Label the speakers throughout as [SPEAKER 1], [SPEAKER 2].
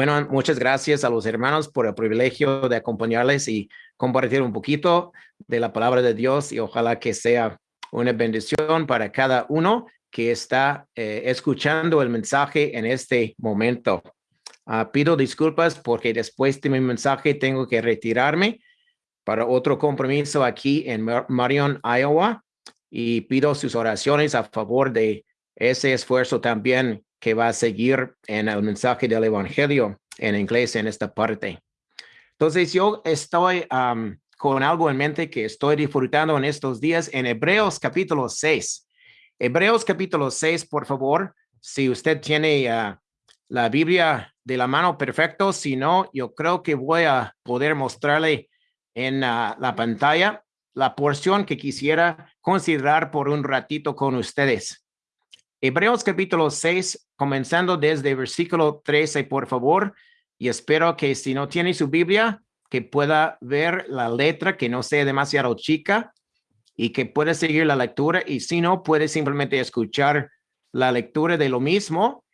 [SPEAKER 1] Bueno, muchas gracias a los hermanos por el privilegio de acompañarles y compartir un poquito de la palabra de Dios y ojalá que sea una bendición para cada uno que está eh, escuchando el mensaje en este momento. Ah, pido disculpas porque después de mi mensaje tengo que retirarme para otro compromiso aquí en Marion, Iowa, y pido sus oraciones a favor de ese esfuerzo también que va a seguir en el mensaje del Evangelio en inglés en esta parte. Entonces yo estoy con algo en mente que estoy disfrutando en estos días en Hebreos capítulo 6. Hebreos capítulo 6, por favor, si usted tiene ah, la Biblia de la mano, perfecto. Si no, yo creo que voy a poder mostrarle en ah, la pantalla la porción que quisiera considerar por un ratito con ustedes. Hebreos capítulo 6, comenzando desde versículo 13, por favor, y espero que si no tiene su Biblia, que pueda ver la letra, que no sea demasiado chica y que pueda seguir la lectura, y si no, puede simplemente escuchar la lectura de lo mismo.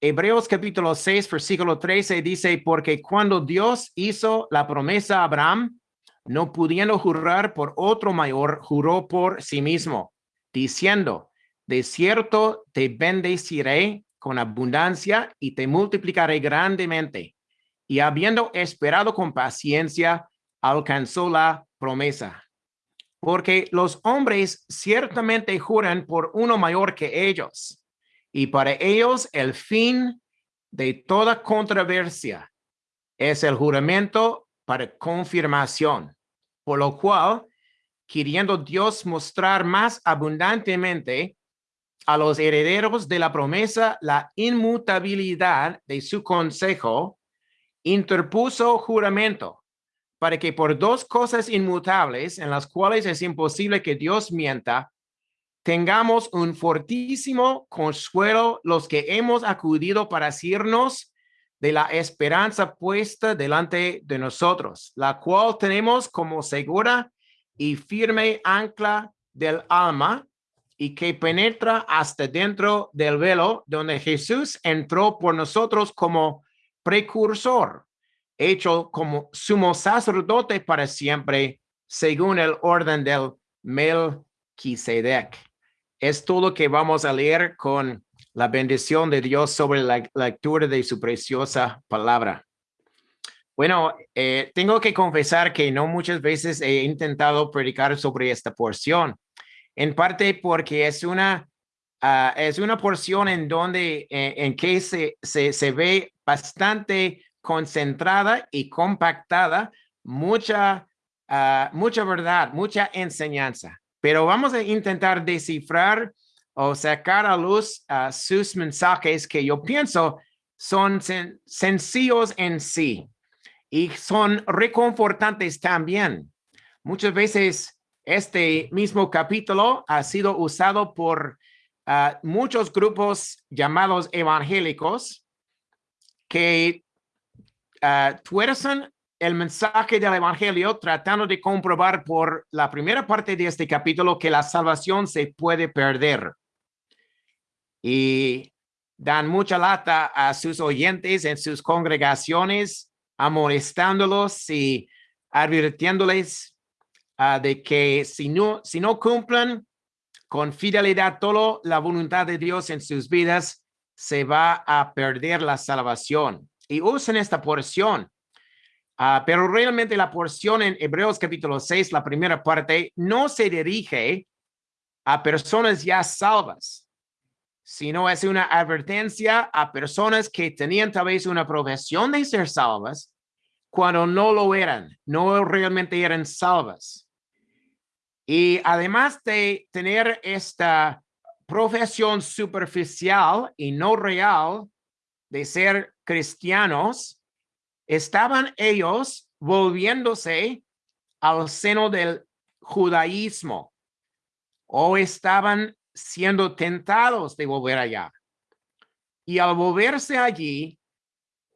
[SPEAKER 1] Hebreos capítulo 6, versículo 13 dice, porque cuando Dios hizo la promesa a Abraham, no pudiendo jurar por otro mayor, juró por sí mismo, diciendo, de cierto te bendeciré con abundancia y te multiplicaré grandemente. Y habiendo esperado con paciencia, alcanzó la promesa. Porque los hombres ciertamente juran por uno mayor que ellos, y para ellos el fin de toda controversia es el juramento para confirmación, por lo cual, queriendo Dios mostrar más abundantemente a los herederos de la promesa la inmutabilidad de su consejo, interpuso juramento para que por dos cosas inmutables en las cuales es imposible que Dios mienta, tengamos un fortísimo consuelo los que hemos acudido para asirnos de la esperanza puesta delante de nosotros, la cual tenemos como segura y firme ancla del alma, y que penetra hasta dentro del velo donde Jesús entró por nosotros como precursor, hecho como sumo sacerdote para siempre, según el orden del Melquisedec. Es todo lo que vamos a leer con la bendición de Dios sobre la lectura de su preciosa palabra. Bueno, eh, tengo que confesar que no muchas veces he intentado predicar sobre esta porción en parte porque es una, uh, es una porción en donde, en, en que se, se, se, ve bastante concentrada y compactada, mucha, uh, mucha verdad, mucha enseñanza. Pero vamos a intentar descifrar o sacar a luz uh, sus mensajes que yo pienso son sen sencillos en sí y son reconfortantes también. Muchas veces este mismo capítulo ha sido usado por uh, muchos grupos llamados evangélicos que uh, tuercen el mensaje del evangelio tratando de comprobar por la primera parte de este capítulo que la salvación se puede perder. Y dan mucha lata a sus oyentes en sus congregaciones, amonestándolos y advirtiéndoles uh, de que si no, si no cumplen con fidelidad toda la voluntad de Dios en sus vidas, se va a perder la salvación. Y usen esta porción. Uh, pero realmente la porción en Hebreos capítulo 6, la primera parte, no se dirige a personas ya salvas, sino es una advertencia a personas que tenían tal vez una profesión de ser salvas cuando no lo eran, no realmente eran salvas. Y además de tener esta profesión superficial y no real de ser cristianos, estaban ellos volviéndose al seno del judaísmo o estaban siendo tentados de volver allá. Y al volverse allí,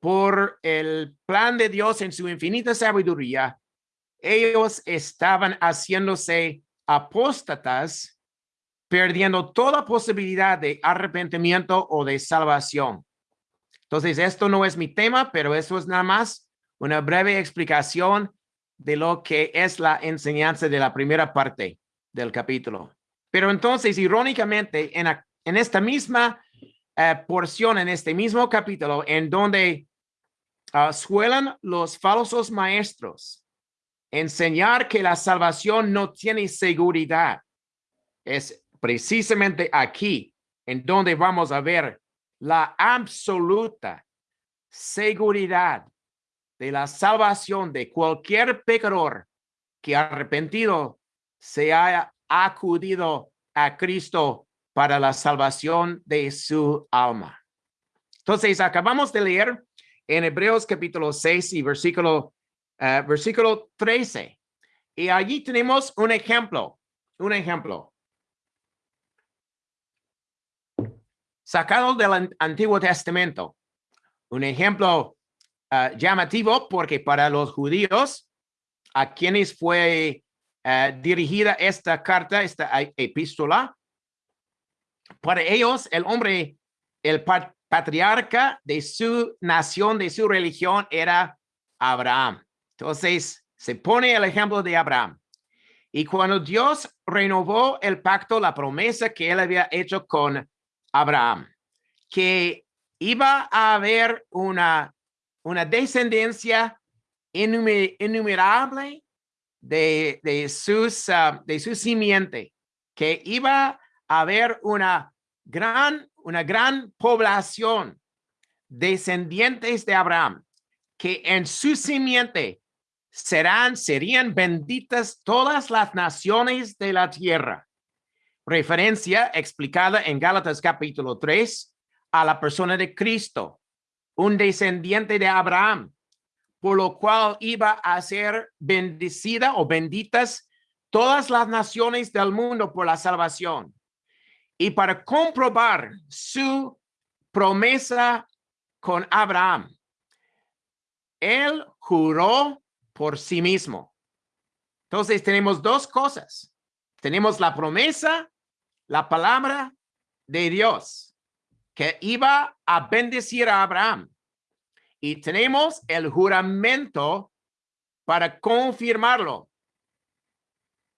[SPEAKER 1] por el plan de Dios en su infinita sabiduría, ellos estaban haciéndose apóstatas, perdiendo toda posibilidad de arrepentimiento o de salvación. Entonces, esto no es mi tema, pero eso es nada más una breve explicación de lo que es la enseñanza de la primera parte del capítulo. Pero entonces, irónicamente, en, en esta misma eh, porción, en este mismo capítulo, en donde uh, los falsos maestros enseñar que la salvación no tiene seguridad, es precisamente aquí en donde vamos a ver la absoluta seguridad de la salvación de cualquier pecador que arrepentido se haya acudido a Cristo para la salvación de su alma. Entonces, acabamos de leer en Hebreos capítulo 6 y versículo, uh, versículo 13. Y allí tenemos un ejemplo, un ejemplo. Sacado del Antiguo Testamento. Un ejemplo Ah, llamativo porque para los judíos a quienes fue ah, dirigida esta carta, esta epístola, para ellos el hombre, el patriarca de su nación, de su religión era Abraham. Entonces se pone el ejemplo de Abraham. Y cuando Dios renovó el pacto, la promesa que él había hecho con Abraham, que iba a haber una una descendencia innumerable de, de, ah, de su simiente, que iba a haber una gran, una gran población descendientes de Abraham, que en su simiente serán, serían benditas todas las naciones de la tierra. Referencia explicada en Gálatas capítulo 3 a la persona de Cristo, un descendiente de Abraham, por lo cual iba a ser bendecida o benditas todas las naciones del mundo por la salvación. Y para comprobar su promesa con Abraham, él juró por sí mismo. Entonces tenemos dos cosas. Tenemos la promesa, la palabra de Dios que iba a bendecir a Abraham. Y tenemos el juramento para confirmarlo,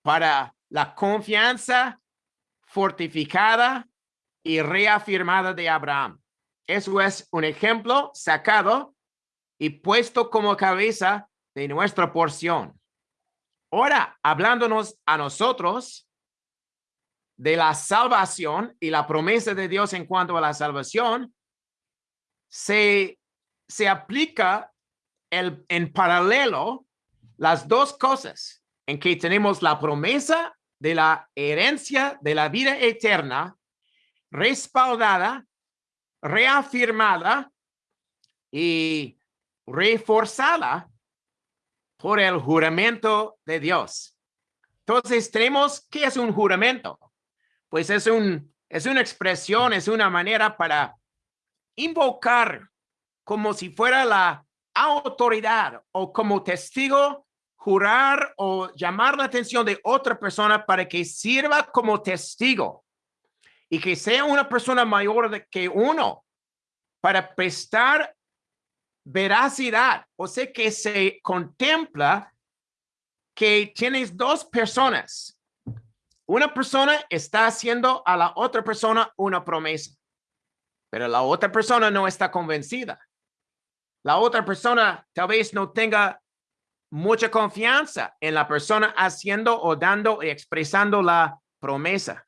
[SPEAKER 1] para la confianza fortificada y reafirmada de Abraham. Eso es un ejemplo sacado y puesto como cabeza de nuestra porción. Ahora, hablándonos a nosotros, de la salvación y la promesa de Dios en cuanto a la salvación, se, se aplica el, en paralelo las dos cosas en que tenemos la promesa de la herencia de la vida eterna respaldada, reafirmada y reforzada por el juramento de Dios. Entonces tenemos, ¿qué es un juramento? pues es, un, es una expresión, es una manera para invocar como si fuera la autoridad o como testigo, jurar o llamar la atención de otra persona para que sirva como testigo y que sea una persona mayor que uno para prestar veracidad. O sea que se contempla que tienes dos personas una persona está haciendo a la otra persona una promesa, pero la otra persona no está convencida. La otra persona tal vez no tenga mucha confianza en la persona haciendo o dando y expresando la promesa.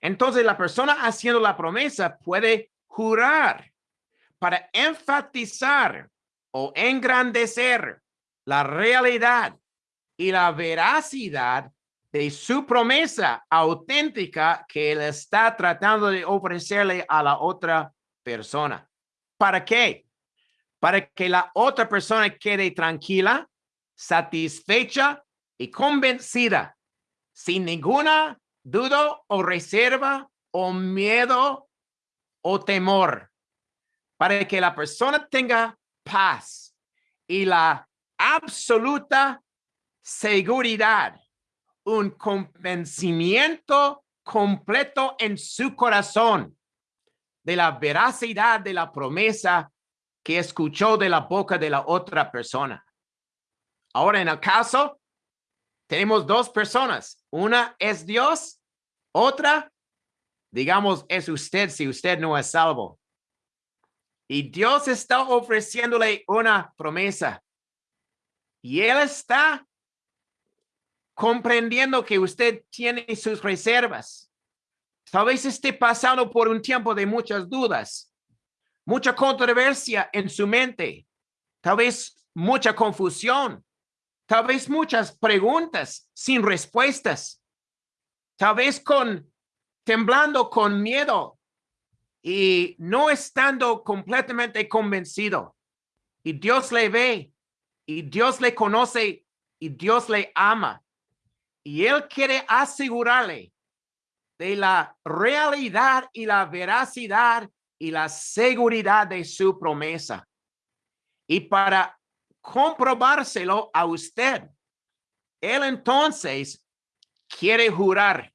[SPEAKER 1] Entonces la persona haciendo la promesa puede jurar para enfatizar o engrandecer la realidad y la veracidad de su promesa auténtica que él está tratando de ofrecerle a la otra persona. ¿Para qué? Para que la otra persona quede tranquila, satisfecha y convencida, sin ninguna duda o reserva o miedo o temor, para que la persona tenga paz y la absoluta seguridad un convencimiento completo en su corazón de la veracidad de la promesa que escuchó de la boca de la otra persona. Ahora, en el caso, tenemos dos personas. Una es Dios, otra, digamos, es usted si usted no es salvo. Y Dios está ofreciéndole una promesa. Y Él está comprendiendo que usted tiene sus reservas. Tal vez esté pasando por un tiempo de muchas dudas, mucha controversia en su mente, tal vez mucha confusión, tal vez muchas preguntas sin respuestas, tal vez con temblando con miedo y no estando completamente convencido. Y Dios le ve y Dios le conoce y Dios le ama. Y Él quiere asegurarle de la realidad y la veracidad y la seguridad de su promesa. Y para comprobárselo a usted, él entonces quiere jurar.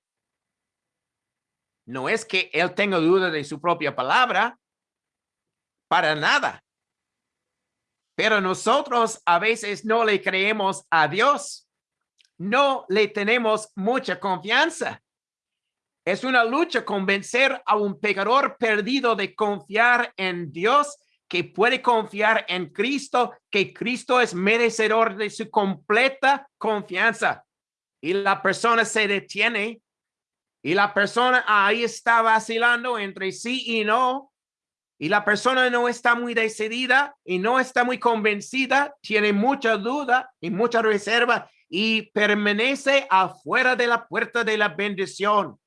[SPEAKER 1] No es que él tenga duda de su propia palabra, para nada. Pero nosotros a veces no le creemos a Dios. No le tenemos mucha confianza. Es una lucha convencer a un pecador perdido de confiar en Dios, que puede confiar en Cristo, que Cristo es merecedor de su completa confianza. Y la persona se detiene y la persona ahí está vacilando entre sí y no. Y la persona no está muy decidida y no está muy convencida, tiene mucha duda y mucha reserva y permanece afuera de la puerta de la bendición.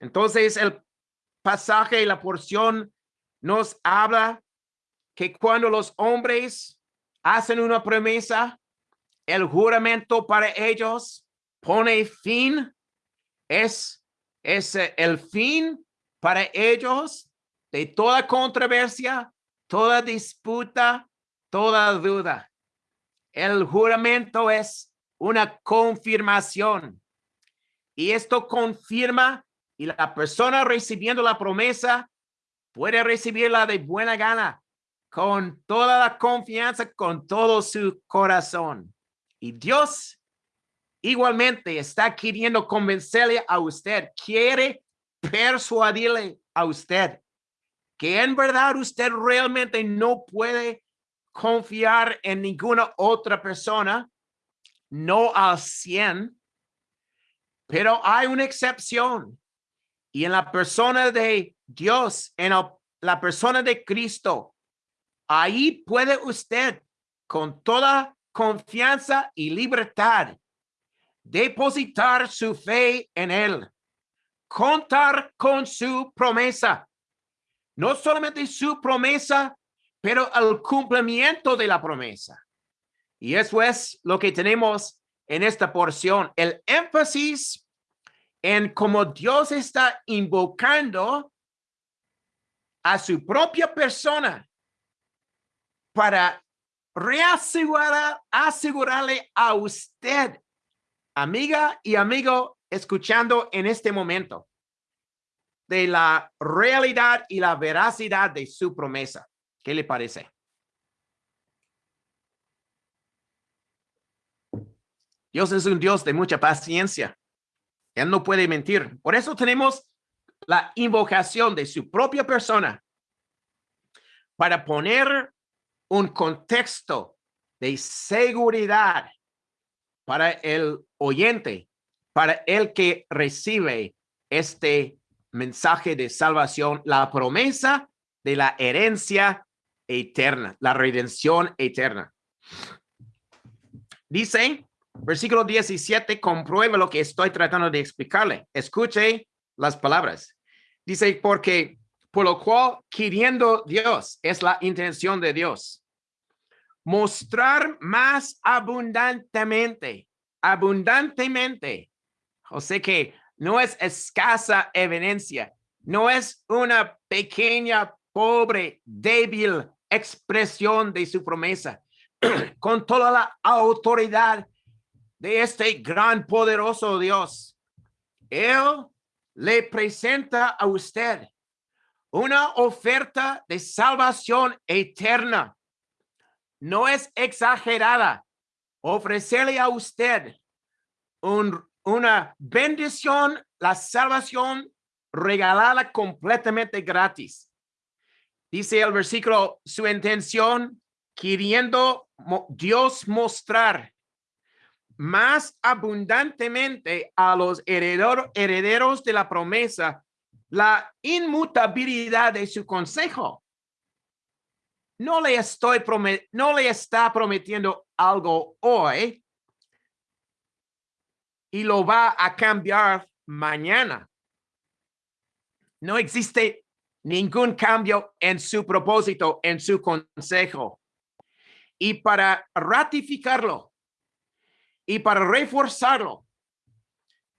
[SPEAKER 1] Entonces el pasaje y la porción nos habla que cuando los hombres hacen una promesa, el juramento para ellos pone fin, es, es el fin para ellos de toda controversia, toda disputa, toda duda. El juramento es una confirmación y esto confirma y la persona recibiendo la promesa puede recibirla de buena gana, con toda la confianza, con todo su corazón. Y Dios igualmente está queriendo convencerle a usted, quiere persuadirle a usted que en verdad usted realmente no puede confiar en ninguna otra persona, no al 100, pero hay una excepción. Y en la persona de Dios, en la persona de Cristo, ahí puede usted con toda confianza y libertad depositar su fe en él, contar con su promesa, no solamente su promesa, pero el cumplimiento de la promesa. Y eso es lo que tenemos en esta porción. El énfasis en cómo Dios está invocando a su propia persona para reasegurar, asegurarle a usted, amiga y amigo, escuchando en este momento, de la realidad y la veracidad de su promesa. ¿Qué le parece? Dios es un Dios de mucha paciencia. Él no puede mentir. Por eso tenemos la invocación de su propia persona para poner un contexto de seguridad para el oyente, para el que recibe este mensaje de salvación, la promesa de la herencia eterna, la redención eterna. Dice Versículo 17, comprueba lo que estoy tratando de explicarle. Escuche las palabras. Dice, porque por lo cual queriendo Dios, es la intención de Dios, mostrar más abundantemente, abundantemente. O sea que no es escasa evidencia, no es una pequeña, pobre, débil expresión de su promesa, con toda la autoridad de este gran poderoso Dios. Él le presenta a usted una oferta de salvación eterna. No es exagerada ofrecerle a usted una bendición, la salvación regalada completamente gratis. Dice el versículo, su intención queriendo Dios mostrar más abundantemente a los herederos de la promesa la inmutabilidad de su consejo. No le estoy no le está prometiendo algo hoy y lo va a cambiar mañana. No existe ningún cambio en su propósito, en su consejo. Y para ratificarlo y para reforzarlo,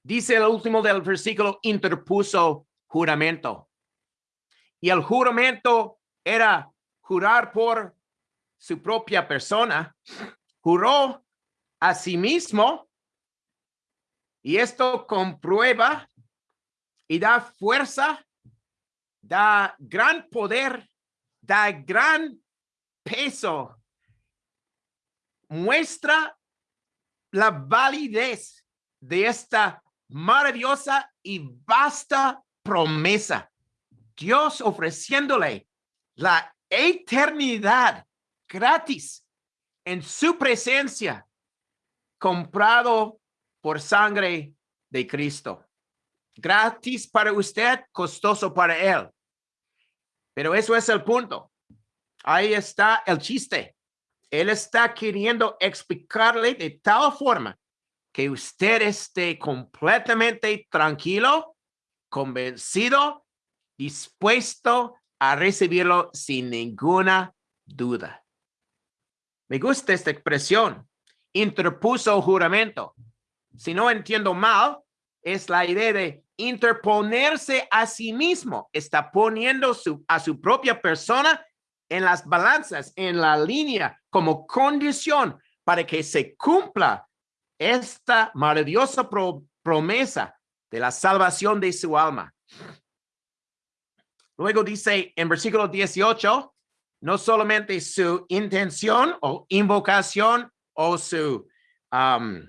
[SPEAKER 1] dice el último del versículo, interpuso juramento. Y el juramento era jurar por su propia persona, juró a sí mismo. Y esto comprueba y da fuerza, da gran poder, da gran peso, muestra la validez de esta maravillosa y vasta promesa. Dios ofreciéndole la eternidad gratis en su presencia, comprado por sangre de Cristo. Gratis para usted, costoso para él. Pero eso es el punto. Ahí está el chiste. Él está queriendo explicarle de tal forma que usted esté completamente tranquilo convencido, dispuesto a recibirlo sin ninguna duda. Me gusta esta expresión, interpuso juramento. Si no entiendo mal, es la idea de interponerse a sí mismo. Está poniendo a su propia persona en las balanzas, en la línea, como condición para que se cumpla esta maravillosa promesa de la salvación de su alma. Luego dice en versículo 18, no solamente su intención o invocación o su um,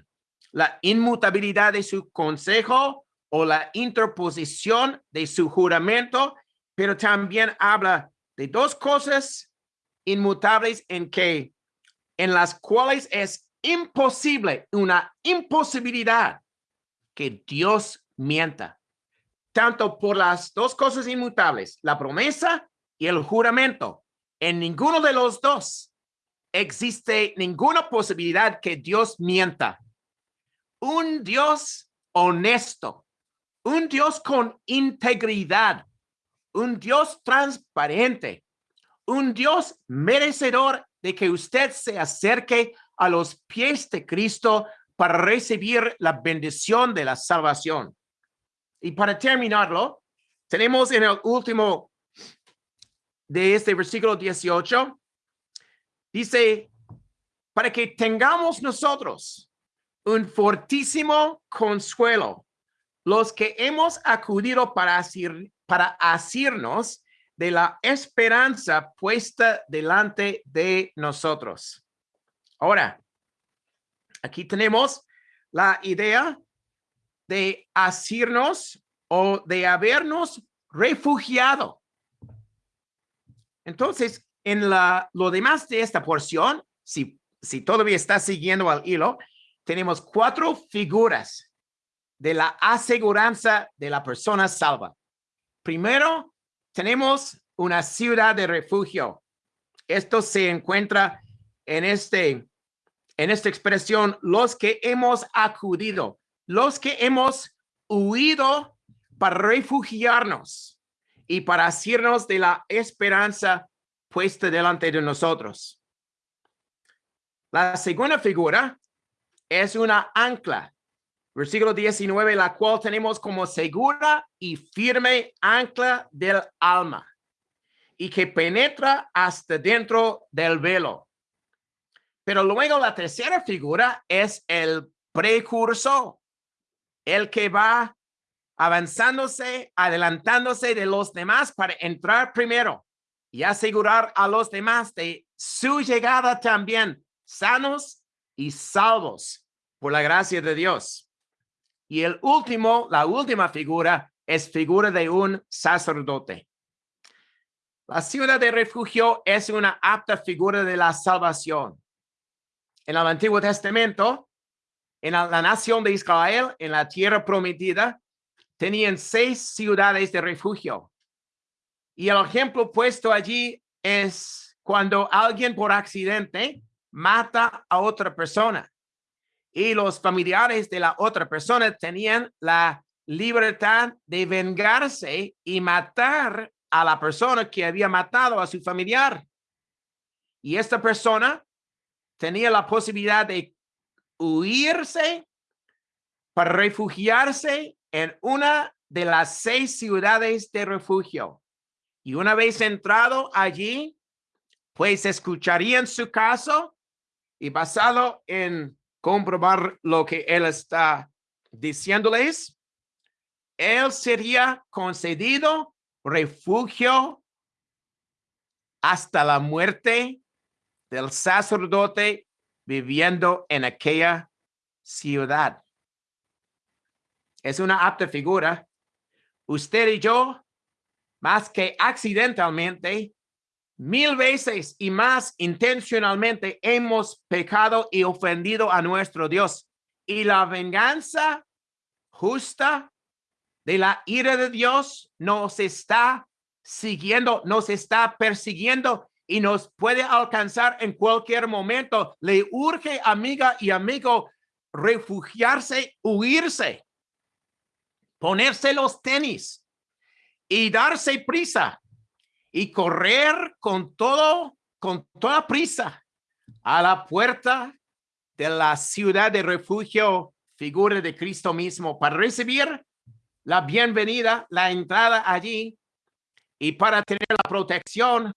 [SPEAKER 1] la inmutabilidad de su consejo o la interposición de su juramento, pero también habla de dos cosas inmutables en que en las cuales es imposible, una imposibilidad que Dios mienta, tanto por las dos cosas inmutables, la promesa y el juramento. En ninguno de los dos existe ninguna posibilidad que Dios mienta. Un Dios honesto, un Dios con integridad, un Dios transparente, un Dios merecedor de que usted se acerque a los pies de Cristo para recibir la bendición de la salvación. Y para terminarlo, tenemos en el último de este versículo 18, dice, para que tengamos nosotros un fortísimo consuelo, los que hemos acudido para, asir, para asirnos de la esperanza puesta delante de nosotros. Ahora, aquí tenemos la idea de asirnos o de habernos refugiado. Entonces, en la, lo demás de esta porción, si, si todavía está siguiendo al hilo, tenemos cuatro figuras de la aseguranza de la persona salva. Primero, tenemos una ciudad de refugio. Esto se encuentra en, este, en esta expresión, los que hemos acudido los que hemos huido para refugiarnos y para asirnos de la esperanza puesta delante de nosotros. La segunda figura es una ancla. Versículo 19, la cual tenemos como segura y firme ancla del alma y que penetra hasta dentro del velo. Pero luego la tercera figura es el precursor el que va avanzándose, adelantándose de los demás para entrar primero y asegurar a los demás de su llegada también, sanos y salvos por la gracia de Dios. Y el último, la última figura es figura de un sacerdote. La ciudad de refugio es una apta figura de la salvación. En el Antiguo Testamento, en la nación de Israel, en la tierra prometida, tenían seis ciudades de refugio. Y el ejemplo puesto allí es cuando alguien por accidente mata a otra persona y los familiares de la otra persona tenían la libertad de vengarse y matar a la persona que había matado a su familiar. Y esta persona tenía la posibilidad de huirse para refugiarse en una de las seis ciudades de refugio. Y una vez entrado allí, pues escucharían su caso y basado en comprobar lo que él está diciéndoles, él sería concedido refugio hasta la muerte del sacerdote viviendo en aquella ciudad. Es una apta figura. Usted y yo, más que accidentalmente, mil veces y más intencionalmente hemos pecado y ofendido a nuestro Dios. Y la venganza justa de la ira de Dios nos está siguiendo, nos está persiguiendo y nos puede alcanzar en cualquier momento. Le urge, amiga y amigo, refugiarse, huirse, ponerse los tenis y darse prisa y correr con todo, con toda prisa a la puerta de la ciudad de refugio, figura de Cristo mismo, para recibir la bienvenida, la entrada allí y para tener la protección,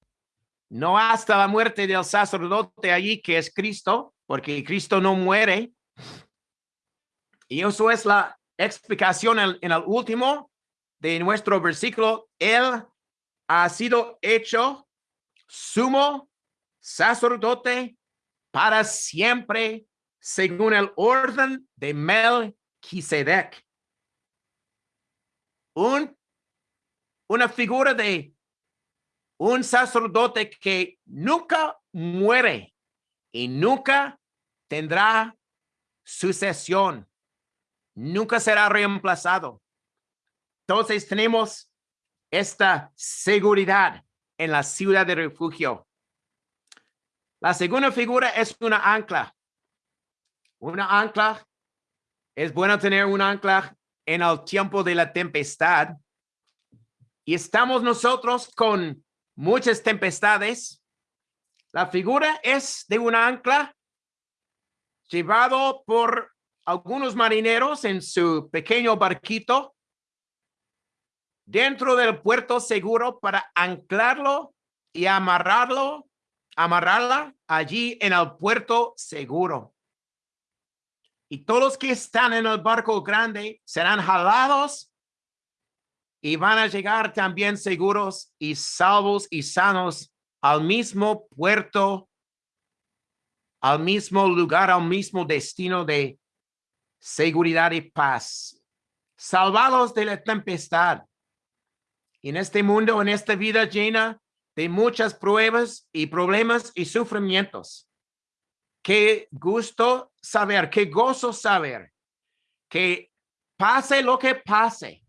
[SPEAKER 1] no hasta la muerte del sacerdote allí, que es Cristo, porque Cristo no muere. Y eso es la explicación en, el último de nuestro versículo. Él ha sido hecho sumo sacerdote para siempre según el orden de Melquisedec. Un, una figura de un sacerdote que nunca muere y nunca tendrá sucesión, nunca será reemplazado. Entonces tenemos esta seguridad en la ciudad de refugio. La segunda figura es una ancla. Una ancla, es bueno tener un ancla en el tiempo de la tempestad. Y estamos nosotros con muchas tempestades. La figura es de un ancla llevado por algunos marineros en su pequeño barquito dentro del puerto seguro para anclarlo y amarrarlo, amarrarla allí en el puerto seguro. Y todos los que están en el barco grande serán jalados y van a llegar también seguros y salvos y sanos al mismo puerto, al mismo lugar, al mismo destino de seguridad y paz. Salvados de la tempestad en este mundo, en esta vida llena de muchas pruebas y problemas y sufrimientos. Qué gusto saber, qué gozo saber que pase lo que pase,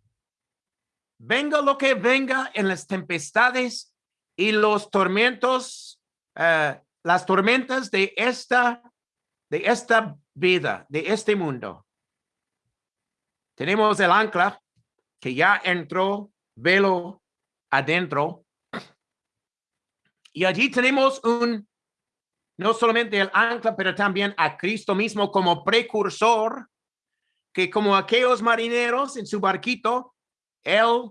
[SPEAKER 1] venga lo que venga en las tempestades y los tormentos, eh, las tormentas de esta, de esta vida, de este mundo. Tenemos el ancla que ya entró velo adentro. Y allí tenemos un, no solamente el ancla, pero también a Cristo mismo como precursor, que como aquellos marineros en su barquito, él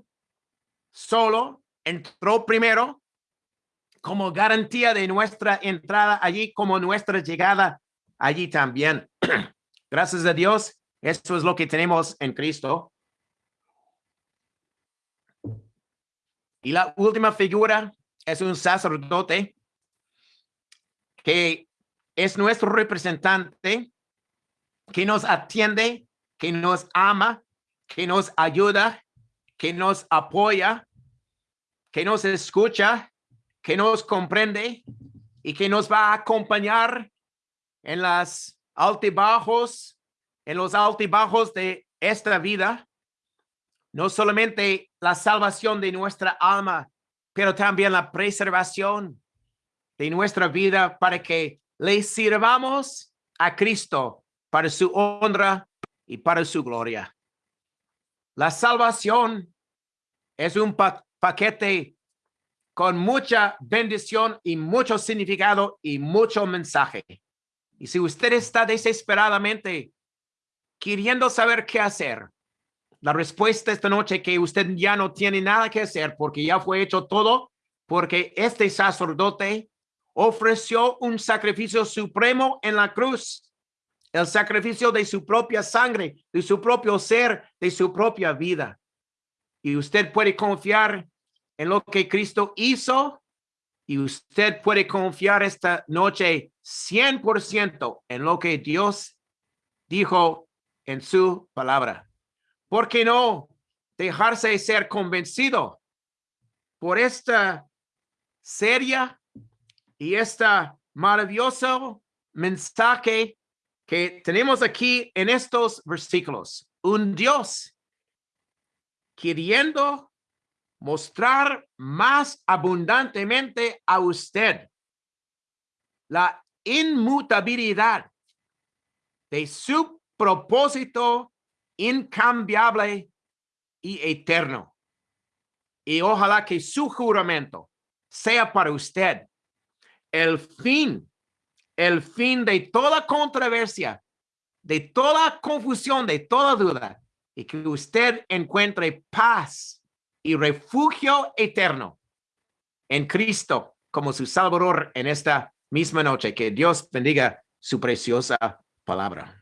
[SPEAKER 1] solo entró primero como garantía de nuestra entrada allí, como nuestra llegada allí también. Gracias a Dios, eso es lo que tenemos en Cristo. Y la última figura es un sacerdote que es nuestro representante, que nos atiende, que nos ama, que nos ayuda, que nos apoya, que nos escucha, que nos comprende y que nos va a acompañar en las altibajos, en los altibajos de esta vida. No solamente la salvación de nuestra alma, pero también la preservación de nuestra vida para que le sirvamos a Cristo para su honra y para su gloria. La salvación es un paquete con mucha bendición y mucho significado y mucho mensaje. Y si usted está desesperadamente queriendo saber qué hacer, la respuesta esta noche que usted ya no tiene nada que hacer porque ya fue hecho todo, porque este sacerdote ofreció un sacrificio supremo en la cruz, el sacrificio de su propia sangre, de su propio ser, de su propia vida. Y usted puede confiar en lo que Cristo hizo y usted puede confiar esta noche 100% en lo que Dios dijo en su palabra. ¿Por qué no dejarse ser convencido por esta seria y esta maravilloso mensaje que tenemos aquí en estos versículos? Un Dios queriendo mostrar más abundantemente a usted la inmutabilidad de su propósito incambiable y eterno. Y ojalá que su juramento sea para usted el fin, el fin de toda controversia, de toda confusión, de toda duda, y que usted encuentre paz y refugio eterno en Cristo como su Salvador en esta misma noche. Que Dios bendiga su preciosa palabra.